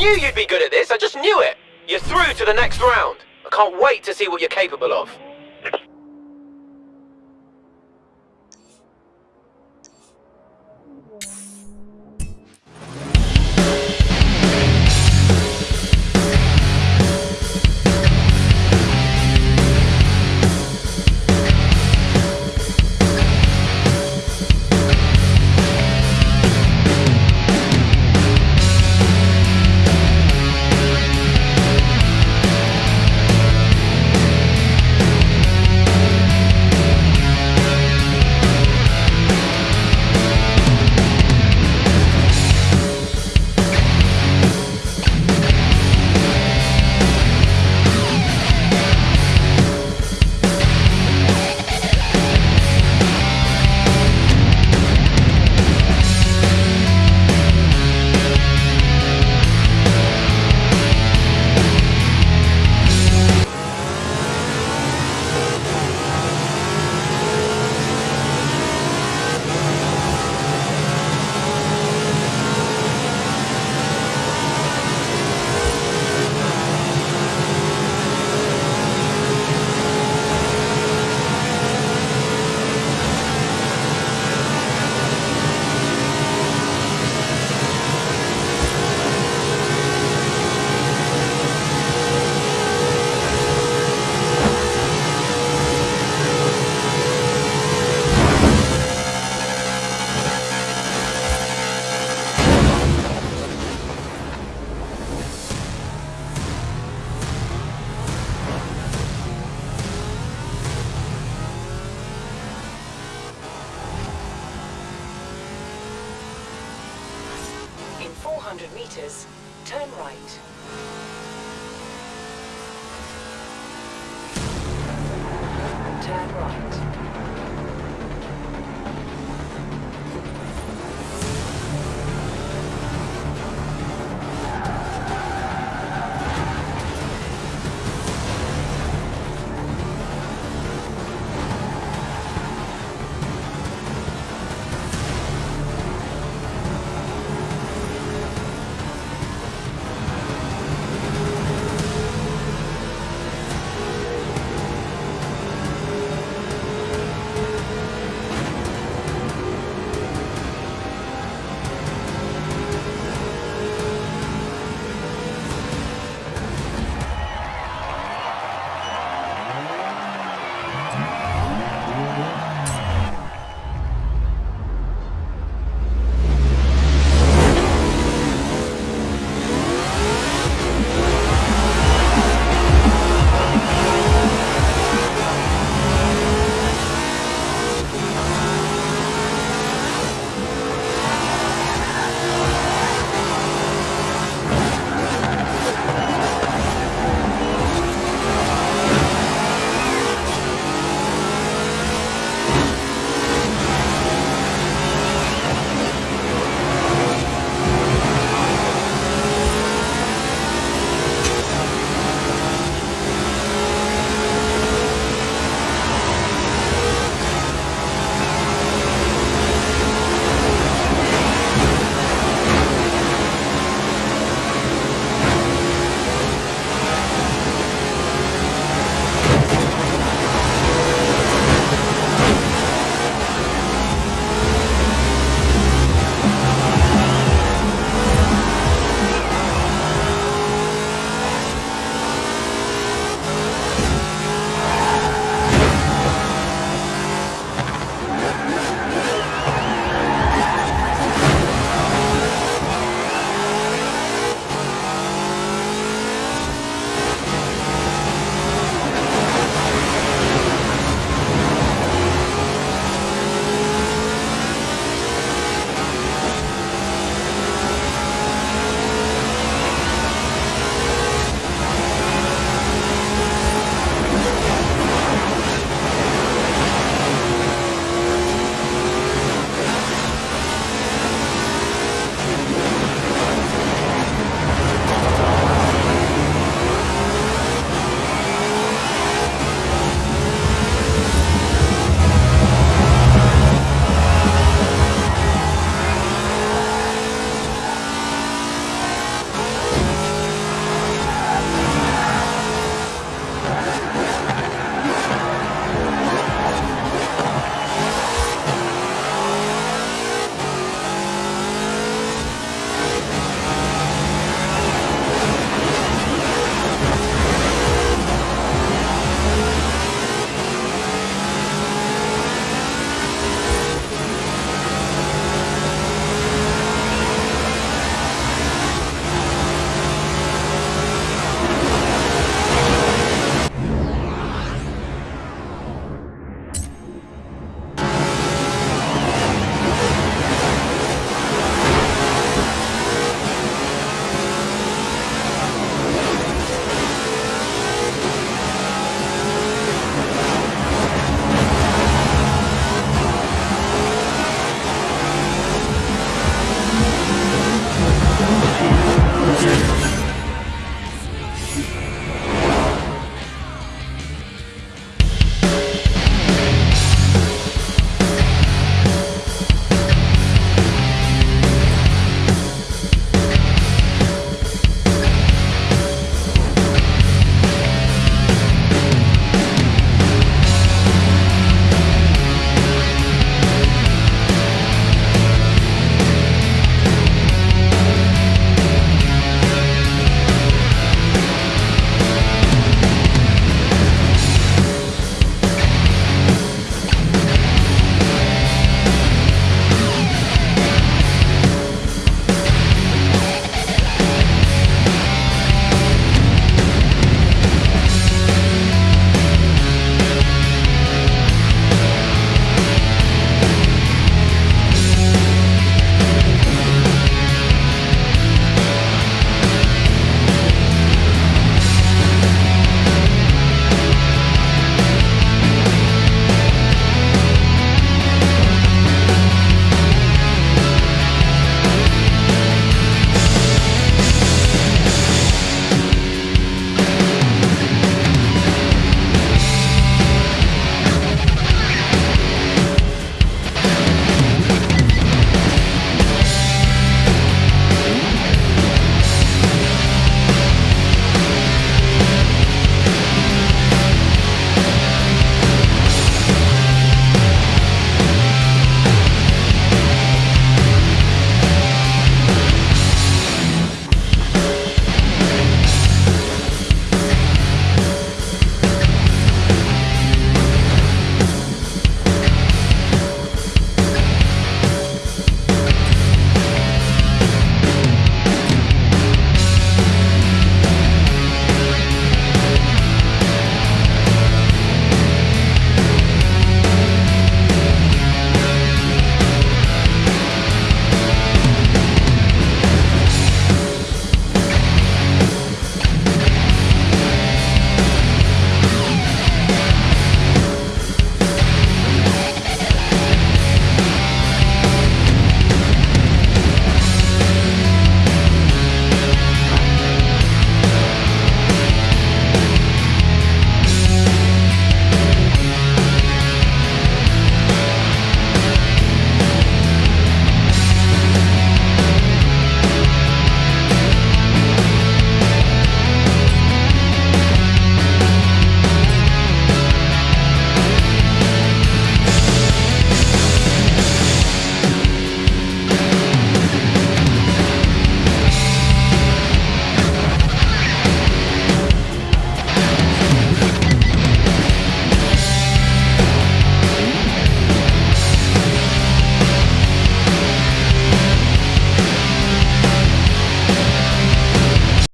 knew you'd be good at this, I just knew it! You're through to the next round. I can't wait to see what you're capable of. In 400 meters, turn right. Turn right.